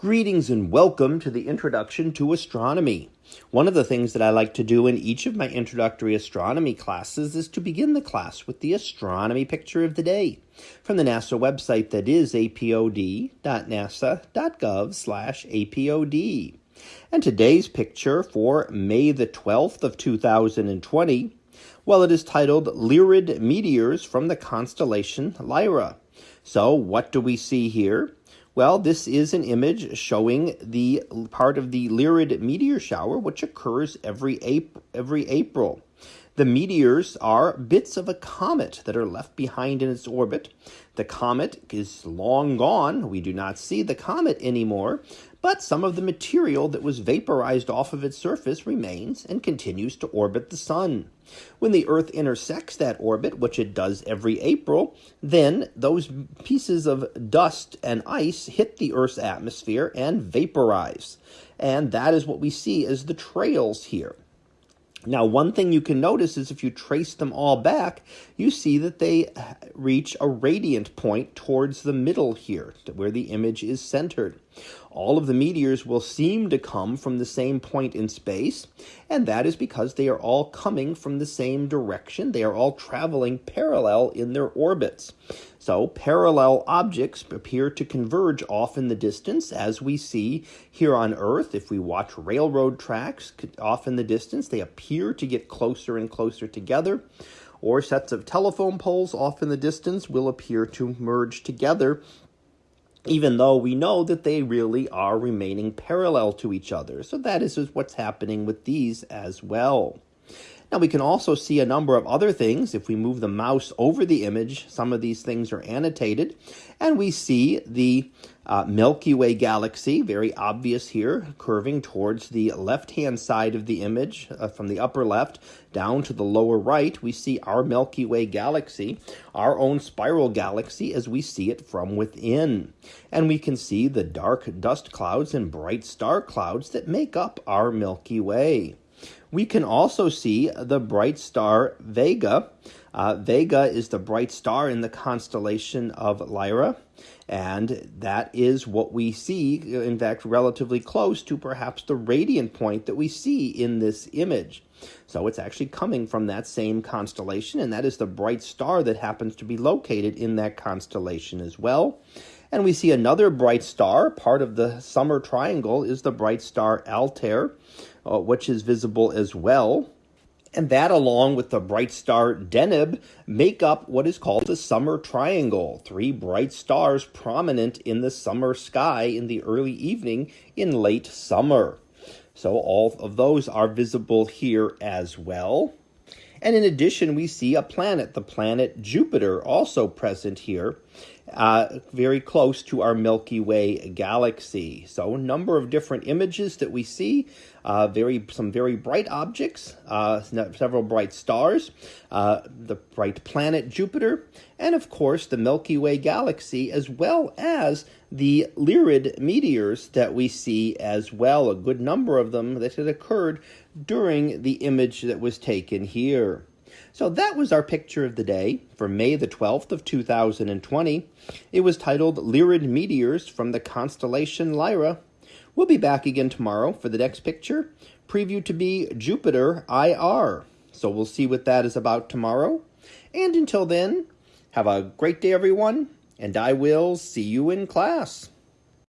Greetings and welcome to the Introduction to Astronomy. One of the things that I like to do in each of my introductory astronomy classes is to begin the class with the astronomy picture of the day from the NASA website that is apod.nasa.gov/apod. And today's picture for May the 12th of 2020, well it is titled Lyrid Meteors from the constellation Lyra. So, what do we see here? Well, this is an image showing the part of the Lyrid meteor shower, which occurs every April. Every April. The meteors are bits of a comet that are left behind in its orbit. The comet is long gone. We do not see the comet anymore, but some of the material that was vaporized off of its surface remains and continues to orbit the sun. When the Earth intersects that orbit, which it does every April, then those pieces of dust and ice hit the Earth's atmosphere and vaporize. And that is what we see as the trails here. Now, one thing you can notice is if you trace them all back, you see that they reach a radiant point towards the middle here, where the image is centered. All of the meteors will seem to come from the same point in space, and that is because they are all coming from the same direction. They are all traveling parallel in their orbits. So parallel objects appear to converge off in the distance, as we see here on Earth. If we watch railroad tracks off in the distance, they appear to get closer and closer together. Or sets of telephone poles off in the distance will appear to merge together even though we know that they really are remaining parallel to each other. So that is what's happening with these as well. Now we can also see a number of other things. If we move the mouse over the image, some of these things are annotated. And we see the uh, Milky Way galaxy, very obvious here, curving towards the left-hand side of the image, uh, from the upper left down to the lower right. We see our Milky Way galaxy, our own spiral galaxy as we see it from within. And we can see the dark dust clouds and bright star clouds that make up our Milky Way. We can also see the bright star Vega. Uh, Vega is the bright star in the constellation of Lyra, and that is what we see, in fact, relatively close to perhaps the radiant point that we see in this image. So it's actually coming from that same constellation, and that is the bright star that happens to be located in that constellation as well. And we see another bright star, part of the summer triangle is the bright star Altair, uh, which is visible as well. And that, along with the bright star Deneb, make up what is called the summer triangle. Three bright stars prominent in the summer sky in the early evening in late summer. So all of those are visible here as well. And in addition, we see a planet, the planet Jupiter, also present here uh, very close to our Milky Way galaxy. So a number of different images that we see, uh, very some very bright objects, uh, several bright stars, uh, the bright planet Jupiter, and of course the Milky Way galaxy, as well as the Lyrid meteors that we see as well, a good number of them that had occurred during the image that was taken here. So that was our picture of the day for May the 12th of 2020. It was titled Lyrid Meteors from the constellation Lyra. We'll be back again tomorrow for the next picture, preview to be Jupiter IR. So we'll see what that is about tomorrow. And until then, have a great day everyone, and I will see you in class.